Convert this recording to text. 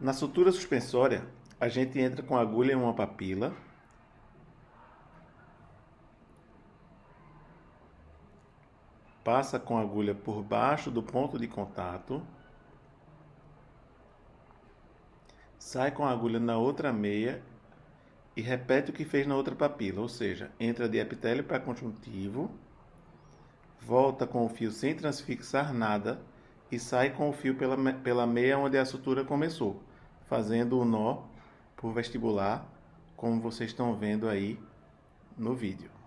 Na sutura suspensória, a gente entra com a agulha em uma papila. Passa com a agulha por baixo do ponto de contato. Sai com a agulha na outra meia e repete o que fez na outra papila, ou seja, entra de epitélio para conjuntivo, volta com o fio sem transfixar nada e sai com o fio pela, pela meia onde a sutura começou fazendo o nó por vestibular, como vocês estão vendo aí no vídeo.